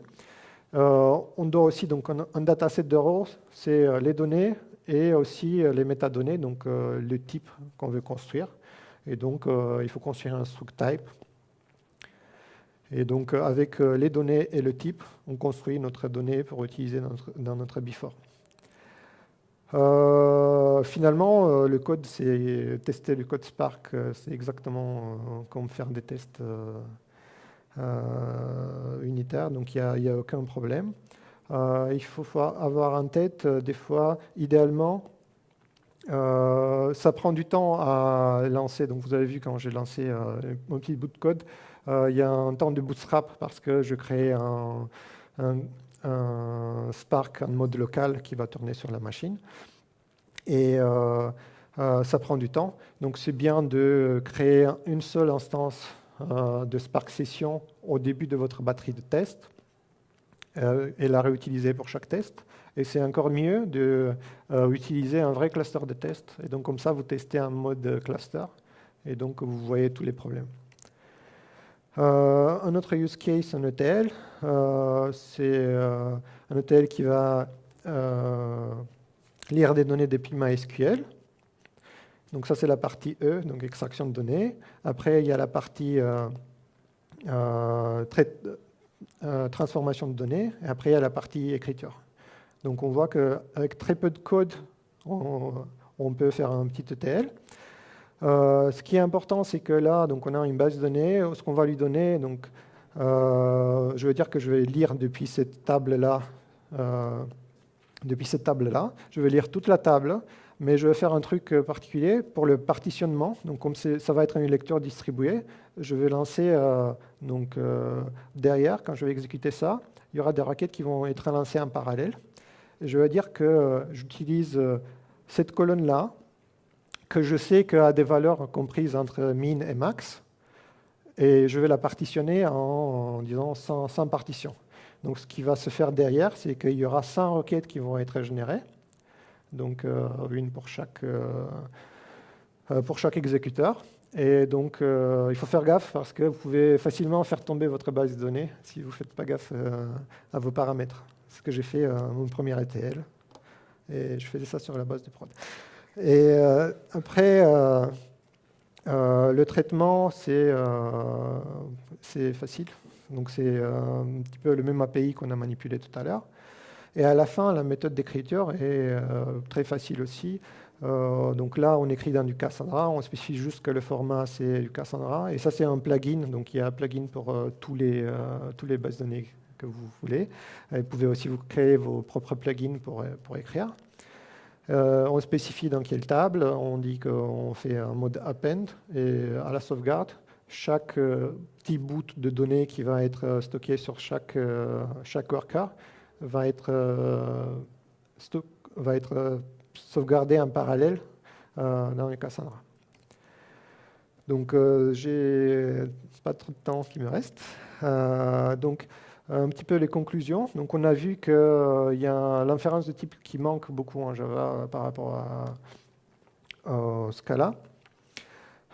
on doit aussi, donc un, dataset de rows, c'est les données et aussi les métadonnées, donc le type qu'on veut construire. Et donc, il faut construire un struct type et donc, euh, avec euh, les données et le type, on construit notre donnée pour utiliser dans notre, before. Euh, finalement, le code, c'est tester le code Spark, c'est exactement comme faire des tests unitaires, donc il n'y a, aucun problème. il faut avoir en tête, des fois, idéalement, ça prend du temps à lancer. Donc vous avez vu quand j'ai lancé mon petit bout de code, euh, il y a un temps de bootstrap parce que je crée un, Spark en mode local qui va tourner sur la machine. Et euh, euh, ça prend du temps. Donc c'est bien de créer une seule instance de Spark Session au début de votre batterie de test et la réutiliser pour chaque test. Et c'est encore mieux d'utiliser un vrai cluster de test. Et donc comme ça, vous testez un mode cluster. Et donc vous voyez tous les problèmes. Euh, un autre use case, un ETL, euh, c'est euh, un ETL qui va lire des données depuis MySQL. Donc ça, c'est la partie E, donc extraction de données. Après, il y a la partie transformation de données. Et après, il y a la partie écriture. Donc on voit qu'avec très peu de code, on, on peut faire un petit ETL. Euh, ce qui est important, c'est que là, donc, on a une base de données. Ce qu'on va lui donner, donc, euh, je veux dire que je vais lire depuis cette table-là. Euh, depuis cette table-là, je vais lire toute la table, mais je vais faire un truc particulier pour le partitionnement. Donc, comme ça va être une lecture distribuée, je vais lancer donc derrière, quand je vais exécuter ça, il y aura des requêtes qui vont être lancées en parallèle. je vais dire que j'utilise cette colonne-là que je sais a des valeurs comprises entre min et max, et je vais la partitionner en, disant 100, partitions. Donc ce qui va se faire derrière, c'est qu'il y aura 100 requêtes qui vont être générées, donc euh, une pour chaque, euh, euh, pour chaque exécuteur. Et donc il faut faire gaffe parce que vous pouvez facilement faire tomber votre base de données si vous ne faites pas gaffe à vos paramètres. Ce que j'ai fait mon premier ETL, et je faisais ça sur la base de prod. Et euh, après, euh, euh, le traitement, c'est facile. Donc c'est un petit peu le même API qu'on a manipulé tout à l'heure. Et à la fin, la méthode d'écriture est très facile aussi. donc là, on écrit dans du Cassandra, on spécifie juste que le format c'est du Cassandra. Et ça, c'est un plugin. Donc il y a un plugin pour tous, les, tous les bases de données que vous voulez. vous pouvez aussi vous créer vos propres plugins pour écrire. Euh, on spécifie dans quelle table, on dit qu'on fait un mode append et à la sauvegarde, chaque euh, petit bout de données qui va être euh, stocké sur chaque, worker va être, sauvegardé en parallèle dans le Cassandra. Donc j'ai pas trop de temps qui me reste. Un petit peu les conclusions. Donc on a vu qu'il euh, y a l'inférence de type qui manque beaucoup en Java par rapport à, au Scala.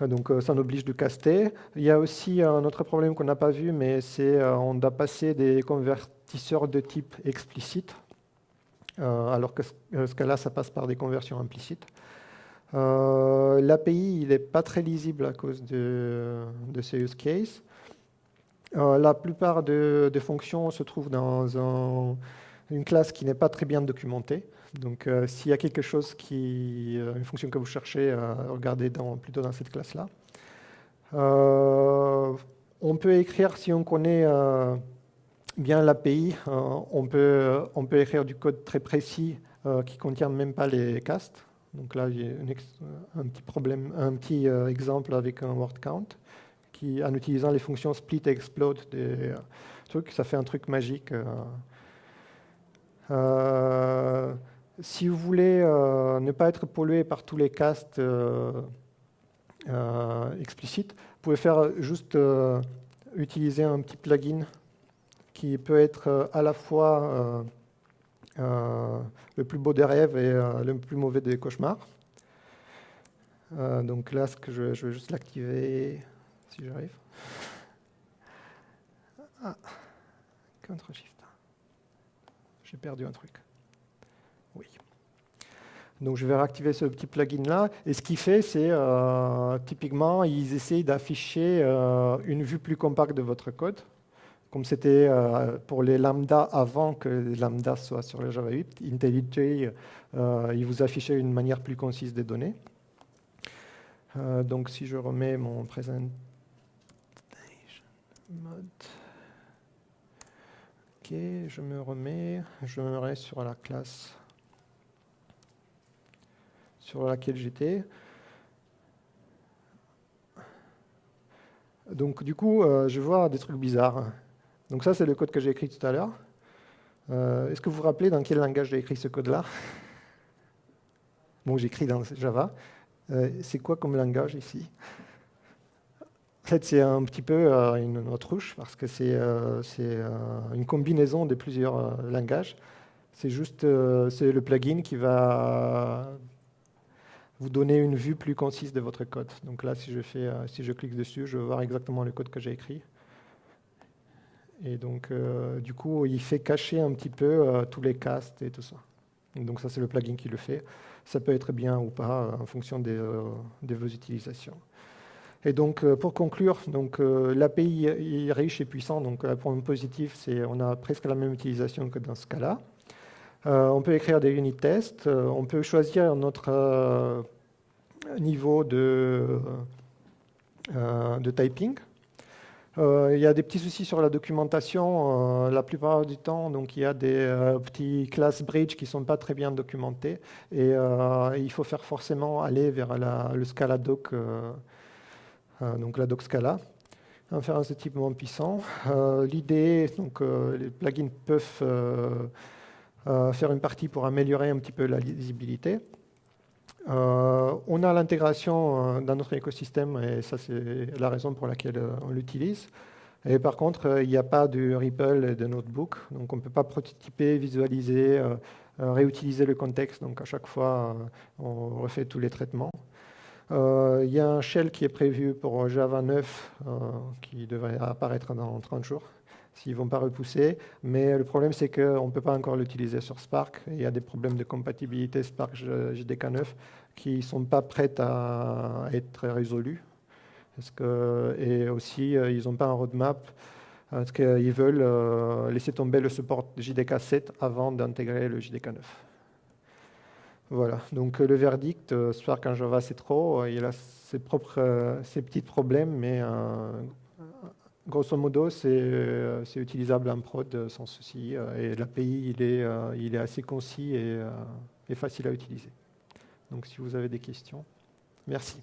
Donc euh, ça nous oblige de caster. Il y a aussi un autre problème qu'on n'a pas vu, mais c'est euh, doit passer des convertisseurs de type explicite, alors que Scala, ça passe par des conversions implicites. L'API, il n'est pas très lisible à cause de, de ces use cases. Euh, la plupart des fonctions se trouvent dans une classe qui n'est pas très bien documentée. Donc, euh, s'il y a quelque chose qui, euh, une fonction que vous cherchez, regardez plutôt dans cette classe-là. on peut écrire, si on connaît bien l'API, on, peut, on peut écrire du code très précis qui ne contient même pas les castes. Donc là, j'ai un petit problème, un petit exemple avec un word count en utilisant les fonctions split et explode des trucs, ça fait un truc magique. Euh. Euh, si vous voulez euh, ne pas être pollué par tous les castes explicites, vous pouvez faire juste utiliser un petit plugin qui peut être à la fois le plus beau des rêves et le plus mauvais des cauchemars. donc là, ce que je vais juste l'activer si j'arrive. Ah, Ctrl-Shift. J'ai perdu un truc. Oui. Donc je vais réactiver ce petit plugin-là. Et ce qu'il fait, c'est euh, typiquement, ils essayent d'afficher euh, une vue plus compacte de votre code. Comme c'était euh, pour les lambda avant que les lambda soient sur le Java 8, IntelliJ, il vous affichait une manière plus concise des données. donc si je remets mon presentation ok, je me remets, je me remets sur la classe sur laquelle j'étais. Donc du coup, euh, je vois des trucs bizarres. Donc ça, c'est le code que j'ai écrit tout à l'heure. Euh, est-ce que vous vous rappelez dans quel langage j'ai écrit ce code-là? Bon, j'écris dans Java. Euh, c'est quoi comme langage ici? En fait, c'est un petit peu une autruche parce que c'est une combinaison de plusieurs langages. C'est juste le plugin qui va vous donner une vue plus concise de votre code. Donc là, si je, euh, clique dessus, je vais voir exactement le code que j'ai écrit. Et donc, euh, du coup, il fait cacher un petit peu euh, tous les castes et tout ça. donc ça, c'est le plugin qui le fait. Ça peut être bien ou pas en fonction de vos utilisations. Et donc, pour conclure, donc l'API est riche et puissant. Donc, le point positif, c'est on a presque la même utilisation que dans ce cas-là. Euh, on peut écrire des unit tests, euh, on peut choisir notre euh, niveau de, typing. il y a des petits soucis sur la documentation. la plupart du temps, il y a des petits class bridge qui ne sont pas très bien documentés. Et il faut faire forcément aller vers le Scala doc, donc la doc Scala un référence de type moins puissant. L'idée, donc les plugins peuvent euh, faire une partie pour améliorer un petit peu la lisibilité. Euh, on a l'intégration euh, dans notre écosystème et ça c'est la raison pour laquelle on l'utilise. Et par contre, il n'y a pas de REPL et de notebook, donc on ne peut pas prototyper, visualiser, réutiliser le contexte. Donc à chaque fois, on refait tous les traitements. Il y a un shell qui est prévu pour Java 9 qui devrait apparaître dans 30 jours s'ils ne vont pas repousser. Mais le problème, c'est qu'on ne peut pas encore l'utiliser sur Spark. Il y a des problèmes de compatibilité Spark JDK9 qui ne sont pas prêts à être résolus. Et aussi, euh, ils n'ont pas un roadmap parce qu'ils veulent euh, laisser tomber le support JDK 7 avant d'intégrer le JDK 9. Voilà, donc le verdict, euh, Spark en Java c'est trop, il a ses propres, ses petits problèmes, mais Grosso modo, euh, c'est utilisable en prod euh, sans souci. Euh, et l'API, il est, il est assez concis et facile à utiliser. Donc si vous avez des questions, merci.